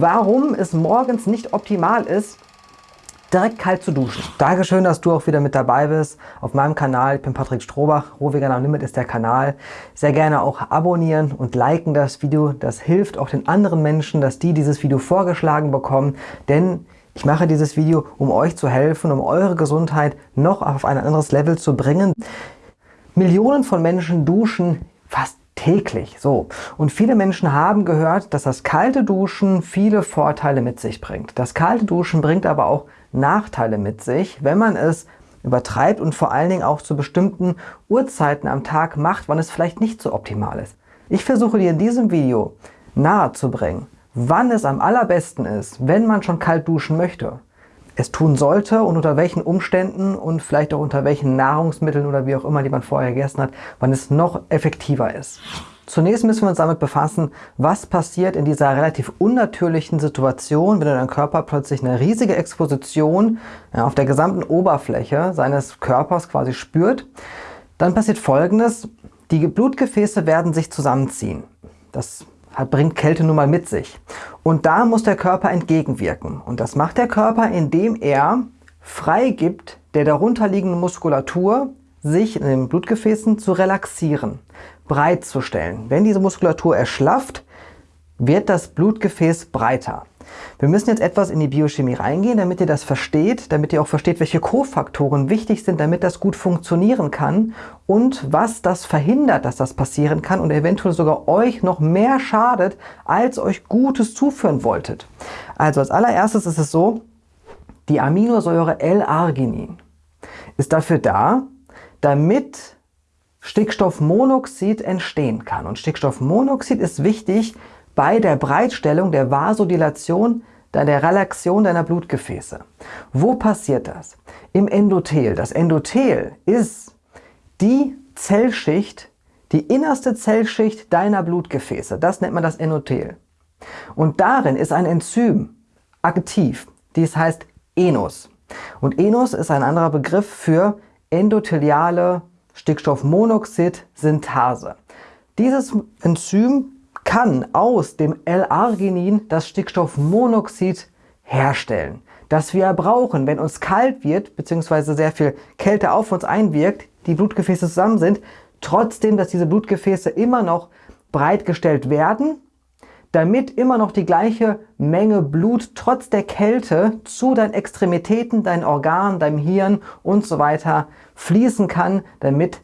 warum es morgens nicht optimal ist, direkt kalt zu duschen. Dankeschön, dass du auch wieder mit dabei bist auf meinem Kanal. Ich bin Patrick Strohbach, Rohveganer Limit ist der Kanal. Sehr gerne auch abonnieren und liken das Video. Das hilft auch den anderen Menschen, dass die dieses Video vorgeschlagen bekommen, denn ich mache dieses Video, um euch zu helfen, um eure Gesundheit noch auf ein anderes Level zu bringen. Millionen von Menschen duschen fast täglich. So. Und viele Menschen haben gehört, dass das kalte Duschen viele Vorteile mit sich bringt. Das kalte Duschen bringt aber auch Nachteile mit sich, wenn man es übertreibt und vor allen Dingen auch zu bestimmten Uhrzeiten am Tag macht, wann es vielleicht nicht so optimal ist. Ich versuche dir in diesem Video nahe zu bringen, wann es am allerbesten ist, wenn man schon kalt duschen möchte, es tun sollte und unter welchen Umständen und vielleicht auch unter welchen Nahrungsmitteln oder wie auch immer, die man vorher gegessen hat, wann es noch effektiver ist. Zunächst müssen wir uns damit befassen, was passiert in dieser relativ unnatürlichen Situation, wenn dein Körper plötzlich eine riesige Exposition auf der gesamten Oberfläche seines Körpers quasi spürt. Dann passiert folgendes, die Blutgefäße werden sich zusammenziehen. Das bringt Kälte nun mal mit sich. Und da muss der Körper entgegenwirken. Und das macht der Körper, indem er freigibt der darunterliegenden Muskulatur, sich in den Blutgefäßen zu relaxieren breit zu stellen. Wenn diese Muskulatur erschlafft, wird das Blutgefäß breiter. Wir müssen jetzt etwas in die Biochemie reingehen, damit ihr das versteht, damit ihr auch versteht, welche Kofaktoren wichtig sind, damit das gut funktionieren kann und was das verhindert, dass das passieren kann und eventuell sogar euch noch mehr schadet, als euch Gutes zuführen wolltet. Also als allererstes ist es so, die Aminosäure L-Arginin ist dafür da, damit Stickstoffmonoxid entstehen kann. Und Stickstoffmonoxid ist wichtig bei der Breitstellung der Vasodilation, der Relaxion deiner Blutgefäße. Wo passiert das? Im Endothel. Das Endothel ist die Zellschicht, die innerste Zellschicht deiner Blutgefäße. Das nennt man das Endothel. Und darin ist ein Enzym aktiv. Dies heißt Enus. Und Enus ist ein anderer Begriff für endotheliale Stickstoffmonoxid-Synthase. Dieses Enzym kann aus dem L-Arginin das Stickstoffmonoxid herstellen, das wir brauchen, wenn uns kalt wird bzw. sehr viel Kälte auf uns einwirkt, die Blutgefäße zusammen sind, trotzdem, dass diese Blutgefäße immer noch breitgestellt werden damit immer noch die gleiche Menge Blut trotz der Kälte zu deinen Extremitäten, deinen Organen, deinem Hirn und so weiter fließen kann, damit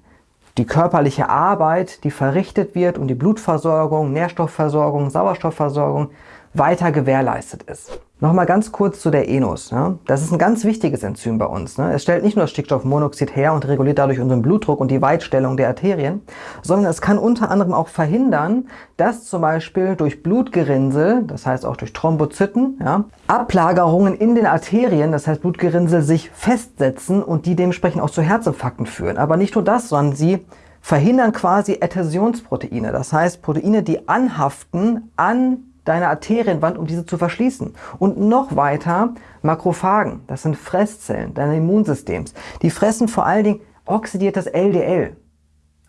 die körperliche Arbeit, die verrichtet wird und die Blutversorgung, Nährstoffversorgung, Sauerstoffversorgung weiter gewährleistet ist. Nochmal ganz kurz zu der Enus. Ja. Das ist ein ganz wichtiges Enzym bei uns. Ne. Es stellt nicht nur Stickstoffmonoxid her und reguliert dadurch unseren Blutdruck und die Weitstellung der Arterien, sondern es kann unter anderem auch verhindern, dass zum Beispiel durch Blutgerinnsel, das heißt auch durch Thrombozyten, ja, Ablagerungen in den Arterien, das heißt Blutgerinnsel, sich festsetzen und die dementsprechend auch zu Herzinfarkten führen. Aber nicht nur das, sondern sie verhindern quasi Adhäsionsproteine, das heißt Proteine, die anhaften an deine Arterienwand, um diese zu verschließen. Und noch weiter Makrophagen, das sind Fresszellen deines Immunsystems. Die fressen vor allen Dingen oxidiertes LDL.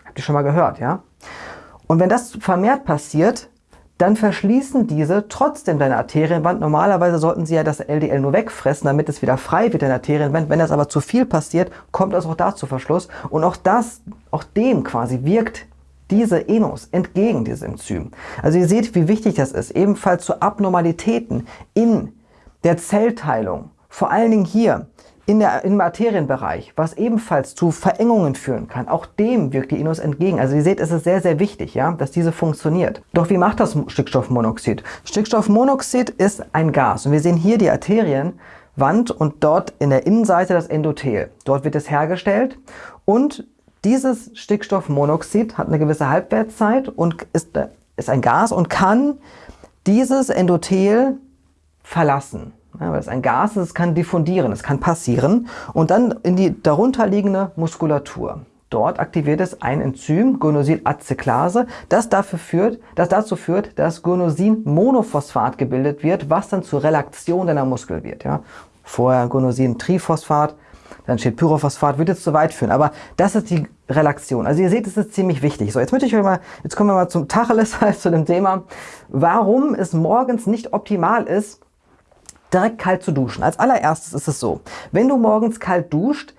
Habt ihr schon mal gehört, ja? Und wenn das vermehrt passiert, dann verschließen diese trotzdem deine Arterienwand. Normalerweise sollten sie ja das LDL nur wegfressen, damit es wieder frei wird, deine Arterienwand. Wenn das aber zu viel passiert, kommt es auch da zu Verschluss. Und auch das, auch dem quasi wirkt diese Enos entgegen diesem Enzym. Also ihr seht, wie wichtig das ist, ebenfalls zu Abnormalitäten in der Zellteilung, vor allen Dingen hier in der, im Arterienbereich, was ebenfalls zu Verengungen führen kann. Auch dem wirkt die Enos entgegen. Also ihr seht, es ist sehr, sehr wichtig, ja, dass diese funktioniert. Doch wie macht das Stickstoffmonoxid? Stickstoffmonoxid ist ein Gas. Und wir sehen hier die Arterienwand und dort in der Innenseite das Endothel. Dort wird es hergestellt und dieses Stickstoffmonoxid hat eine gewisse Halbwertszeit und ist, ist ein Gas und kann dieses Endothel verlassen. Ja, weil es ein Gas ist, es kann diffundieren, es kann passieren und dann in die darunterliegende Muskulatur. Dort aktiviert es ein Enzym, Guanosilaceklase, das, das dazu führt, dass Guanosin-Monophosphat gebildet wird, was dann zur Relaktion deiner Muskel wird. Ja. Vorher Guanosin-Triphosphat, dann steht Pyrophosphat, wird jetzt zu weit führen. Aber das ist die Relaktion. Also ihr seht, es ist ziemlich wichtig. So, jetzt möchte ich euch mal, jetzt kommen wir mal zum Tacheles, also zu dem Thema, warum es morgens nicht optimal ist, direkt kalt zu duschen. Als allererstes ist es so, wenn du morgens kalt duscht,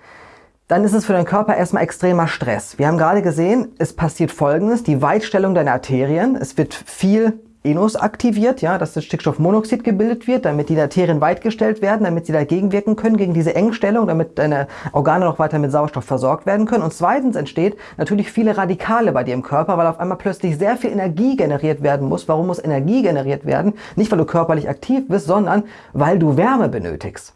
dann ist es für deinen Körper erstmal extremer Stress. Wir haben gerade gesehen, es passiert folgendes, die Weitstellung deiner Arterien. Es wird viel Enos aktiviert, ja, dass das Stickstoffmonoxid gebildet wird, damit die Arterien weitgestellt werden, damit sie dagegen wirken können, gegen diese Engstellung, damit deine Organe noch weiter mit Sauerstoff versorgt werden können. Und zweitens entsteht natürlich viele Radikale bei dir im Körper, weil auf einmal plötzlich sehr viel Energie generiert werden muss. Warum muss Energie generiert werden? Nicht, weil du körperlich aktiv bist, sondern weil du Wärme benötigst.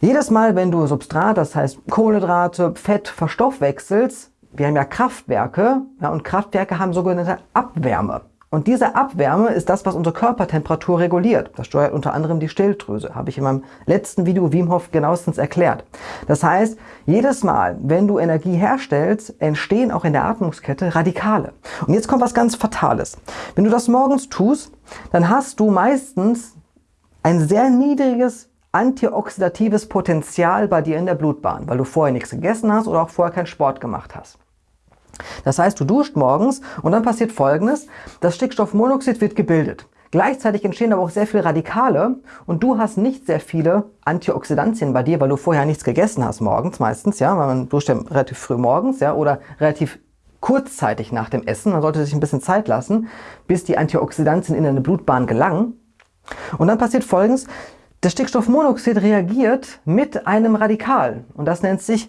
Jedes Mal, wenn du Substrat, das heißt Kohlenhydrate, Fett verstoffwechselst, wir haben ja Kraftwerke, ja, und Kraftwerke haben sogenannte Abwärme. Und diese Abwärme ist das, was unsere Körpertemperatur reguliert. Das steuert unter anderem die Stilldrüse. Habe ich in meinem letzten Video Wim Hof genauestens erklärt. Das heißt, jedes Mal, wenn du Energie herstellst, entstehen auch in der Atmungskette Radikale. Und jetzt kommt was ganz Fatales. Wenn du das morgens tust, dann hast du meistens ein sehr niedriges antioxidatives Potenzial bei dir in der Blutbahn, weil du vorher nichts gegessen hast oder auch vorher keinen Sport gemacht hast. Das heißt, du duscht morgens und dann passiert folgendes, das Stickstoffmonoxid wird gebildet. Gleichzeitig entstehen aber auch sehr viele Radikale und du hast nicht sehr viele Antioxidantien bei dir, weil du vorher nichts gegessen hast morgens meistens, ja, weil man duscht ja relativ früh morgens, ja, oder relativ kurzzeitig nach dem Essen. Man sollte sich ein bisschen Zeit lassen, bis die Antioxidantien in deine Blutbahn gelangen. Und dann passiert folgendes, das Stickstoffmonoxid reagiert mit einem Radikal und das nennt sich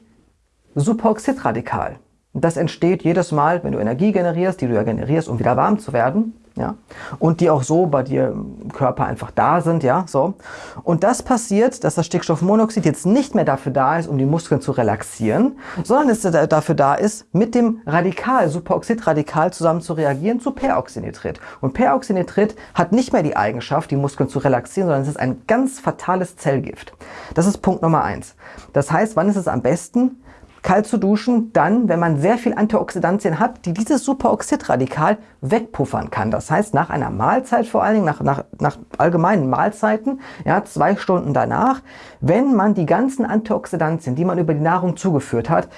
Superoxidradikal. Das entsteht jedes Mal, wenn du Energie generierst, die du ja generierst, um wieder warm zu werden. Ja, und die auch so bei dir im Körper einfach da sind, ja, so. Und das passiert, dass das Stickstoffmonoxid jetzt nicht mehr dafür da ist, um die Muskeln zu relaxieren, sondern es dafür da ist, mit dem Radikal, Superoxidradikal zusammen zu reagieren zu Peroxynitrit. Und Peroxynitrit hat nicht mehr die Eigenschaft, die Muskeln zu relaxieren, sondern es ist ein ganz fatales Zellgift. Das ist Punkt Nummer eins. Das heißt, wann ist es am besten? Kalt zu duschen, dann, wenn man sehr viel Antioxidantien hat, die dieses Superoxidradikal wegpuffern kann. Das heißt, nach einer Mahlzeit vor allen Dingen, nach, nach, nach allgemeinen Mahlzeiten, ja, zwei Stunden danach, wenn man die ganzen Antioxidantien, die man über die Nahrung zugeführt hat,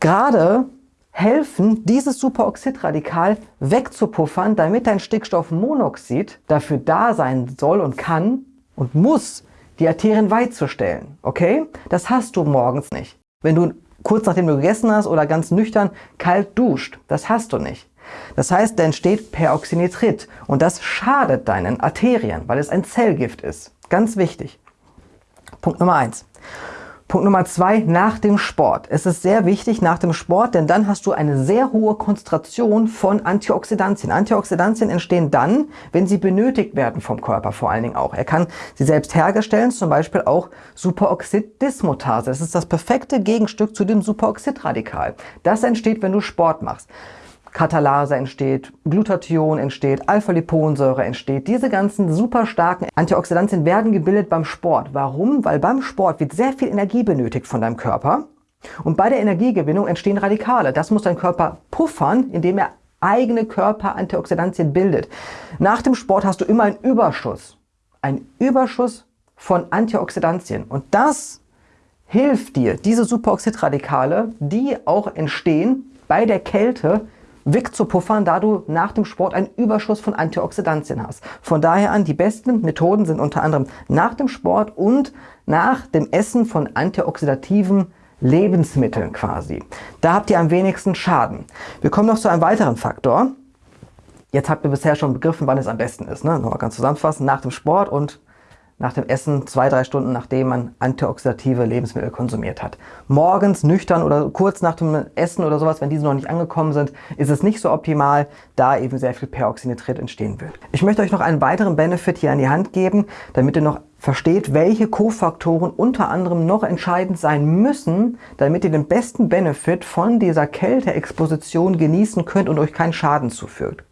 gerade helfen, dieses Superoxidradikal wegzupuffern, damit dein Stickstoffmonoxid dafür da sein soll und kann und muss, die Arterien weit zu stellen. Okay? Das hast du morgens nicht. Wenn du kurz nachdem du gegessen hast oder ganz nüchtern kalt duscht. Das hast du nicht. Das heißt, da entsteht Peroxynitrit und das schadet deinen Arterien, weil es ein Zellgift ist. Ganz wichtig. Punkt Nummer eins. Punkt Nummer zwei, nach dem Sport. Es ist sehr wichtig nach dem Sport, denn dann hast du eine sehr hohe Konzentration von Antioxidantien. Antioxidantien entstehen dann, wenn sie benötigt werden vom Körper vor allen Dingen auch. Er kann sie selbst herstellen, zum Beispiel auch Superoxiddismutase. Das ist das perfekte Gegenstück zu dem Superoxidradikal. Das entsteht, wenn du Sport machst. Katalase entsteht, Glutathion entsteht, Alpha-Liponsäure entsteht. Diese ganzen super starken Antioxidantien werden gebildet beim Sport. Warum? Weil beim Sport wird sehr viel Energie benötigt von deinem Körper. Und bei der Energiegewinnung entstehen Radikale. Das muss dein Körper puffern, indem er eigene Körper-Antioxidantien bildet. Nach dem Sport hast du immer einen Überschuss. Ein Überschuss von Antioxidantien. Und das hilft dir, diese Superoxidradikale, die auch entstehen bei der Kälte, wegzupuffern, da du nach dem Sport einen Überschuss von Antioxidantien hast. Von daher an, die besten Methoden sind unter anderem nach dem Sport und nach dem Essen von antioxidativen Lebensmitteln quasi. Da habt ihr am wenigsten Schaden. Wir kommen noch zu einem weiteren Faktor. Jetzt habt ihr bisher schon begriffen, wann es am besten ist. Ne? Nochmal ganz zusammenfassen, nach dem Sport und nach dem Essen, zwei, drei Stunden nachdem man antioxidative Lebensmittel konsumiert hat. Morgens nüchtern oder kurz nach dem Essen oder sowas, wenn diese noch nicht angekommen sind, ist es nicht so optimal, da eben sehr viel Peroxynitrit entstehen wird. Ich möchte euch noch einen weiteren Benefit hier an die Hand geben, damit ihr noch versteht, welche Kofaktoren unter anderem noch entscheidend sein müssen, damit ihr den besten Benefit von dieser Kälteexposition genießen könnt und euch keinen Schaden zufügt.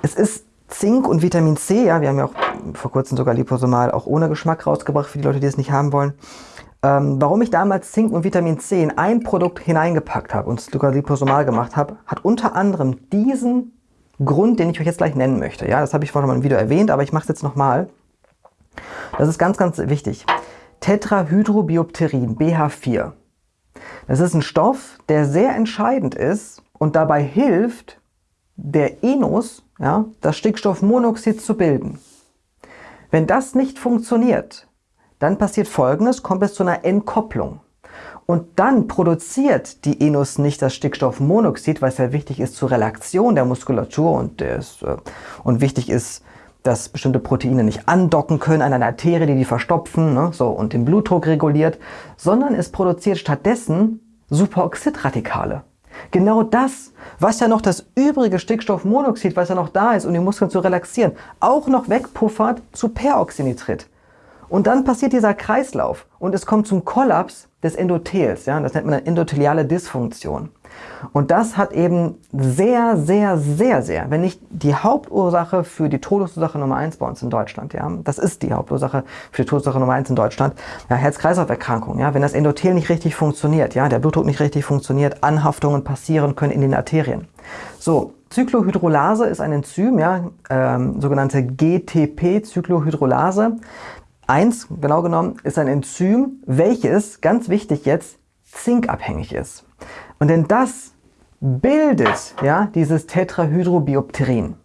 Es ist Zink und Vitamin C, ja, wir haben ja auch vor kurzem sogar Liposomal auch ohne Geschmack rausgebracht für die Leute, die es nicht haben wollen. Ähm, warum ich damals Zink und Vitamin C in ein Produkt hineingepackt habe und sogar Liposomal gemacht habe, hat unter anderem diesen Grund, den ich euch jetzt gleich nennen möchte. Ja, das habe ich vorhin mal im Video erwähnt, aber ich mache es jetzt nochmal. Das ist ganz, ganz wichtig. Tetrahydrobiopterin, BH4. Es ist ein Stoff, der sehr entscheidend ist und dabei hilft, der Enos, ja, das Stickstoffmonoxid zu bilden. Wenn das nicht funktioniert, dann passiert Folgendes, kommt es zu einer Entkopplung. Und dann produziert die Enus nicht das Stickstoffmonoxid, was ja wichtig ist zur Relaktion der Muskulatur und, des, äh, und wichtig ist, dass bestimmte Proteine nicht andocken können an einer Arterie, die die verstopfen ne, so, und den Blutdruck reguliert, sondern es produziert stattdessen Superoxidradikale. Genau das, was ja noch das übrige Stickstoffmonoxid, was ja noch da ist, um die Muskeln zu relaxieren, auch noch wegpuffert zu Peroxynitrit. Und dann passiert dieser Kreislauf und es kommt zum Kollaps des Endothels. Ja? Das nennt man eine endotheliale Dysfunktion. Und das hat eben sehr, sehr, sehr, sehr, wenn nicht die Hauptursache für die Todesursache Nummer 1 bei uns in Deutschland, ja, das ist die Hauptursache für die Todesursache Nummer 1 in Deutschland, ja, Herz-Kreislauf-Erkrankung, ja, wenn das Endothel nicht richtig funktioniert, ja, der Blutdruck nicht richtig funktioniert, Anhaftungen passieren können in den Arterien. So, Zyklohydrolase ist ein Enzym, ja, ähm, sogenannte GTP-Zyklohydrolase. 1, genau genommen, ist ein Enzym, welches, ganz wichtig jetzt, zinkabhängig ist. Und denn das bildet ja, dieses Tetrahydrobiopterin.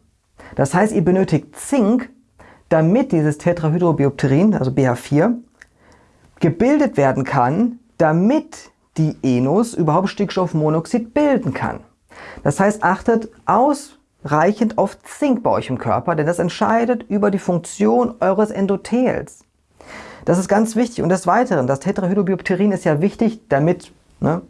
Das heißt, ihr benötigt Zink, damit dieses Tetrahydrobiopterin, also BH4, gebildet werden kann, damit die Enos überhaupt Stickstoffmonoxid bilden kann. Das heißt, achtet ausreichend auf Zink bei euch im Körper, denn das entscheidet über die Funktion eures Endothels. Das ist ganz wichtig. Und des Weiteren, das Tetrahydrobiopterin ist ja wichtig, damit ne,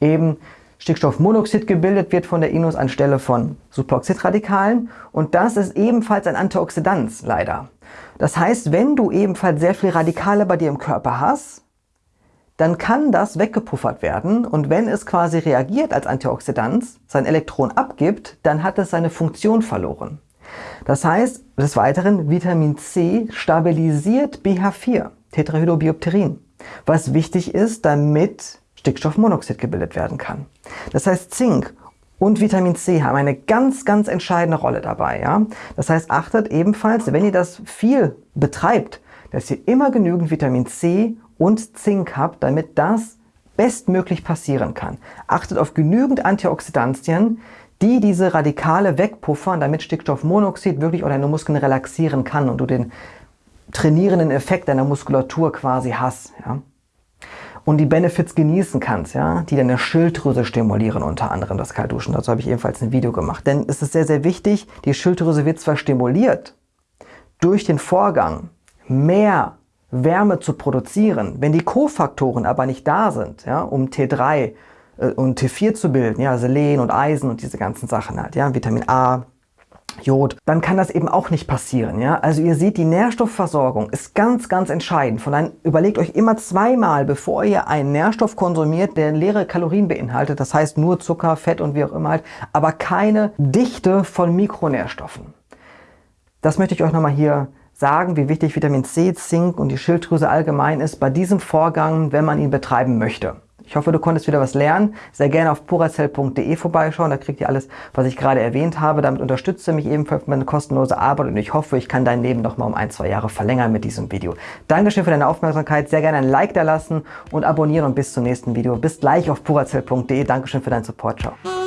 eben Stickstoffmonoxid gebildet wird von der Inus anstelle von Superoxidradikalen und das ist ebenfalls ein Antioxidant leider. Das heißt, wenn du ebenfalls sehr viele Radikale bei dir im Körper hast, dann kann das weggepuffert werden und wenn es quasi reagiert als Antioxidant, sein Elektron abgibt, dann hat es seine Funktion verloren. Das heißt, des Weiteren, Vitamin C stabilisiert BH4, Tetrahydrobiopterin, was wichtig ist, damit Stickstoffmonoxid gebildet werden kann. Das heißt, Zink und Vitamin C haben eine ganz, ganz entscheidende Rolle dabei. Ja? Das heißt, achtet ebenfalls, wenn ihr das viel betreibt, dass ihr immer genügend Vitamin C und Zink habt, damit das bestmöglich passieren kann. Achtet auf genügend Antioxidantien, die diese Radikale wegpuffern, damit Stickstoffmonoxid wirklich auch deine Muskeln relaxieren kann und du den trainierenden Effekt deiner Muskulatur quasi hast. Ja? Und die Benefits genießen kannst, ja, die deine Schilddrüse stimulieren, unter anderem das Kaltduschen. Dazu habe ich ebenfalls ein Video gemacht. Denn es ist sehr, sehr wichtig, die Schilddrüse wird zwar stimuliert durch den Vorgang, mehr Wärme zu produzieren. Wenn die Kofaktoren aber nicht da sind, ja, um T3 äh, und T4 zu bilden, ja, Selen und Eisen und diese ganzen Sachen halt, ja, Vitamin A, Jod, dann kann das eben auch nicht passieren. Ja? Also ihr seht, die Nährstoffversorgung ist ganz, ganz entscheidend. Von daher überlegt euch immer zweimal, bevor ihr einen Nährstoff konsumiert, der leere Kalorien beinhaltet, das heißt nur Zucker, Fett und wie auch immer halt, aber keine Dichte von Mikronährstoffen. Das möchte ich euch nochmal hier sagen, wie wichtig Vitamin C, Zink und die Schilddrüse allgemein ist bei diesem Vorgang, wenn man ihn betreiben möchte. Ich hoffe, du konntest wieder was lernen. Sehr gerne auf puracell.de vorbeischauen. Da kriegt ihr alles, was ich gerade erwähnt habe. Damit unterstütze mich ebenfalls meine kostenlose Arbeit und ich hoffe, ich kann dein Leben noch mal um ein, zwei Jahre verlängern mit diesem Video. Dankeschön für deine Aufmerksamkeit. Sehr gerne ein Like da lassen und abonnieren und bis zum nächsten Video. Bis gleich auf puracell.de. Dankeschön für deinen Support. Ciao.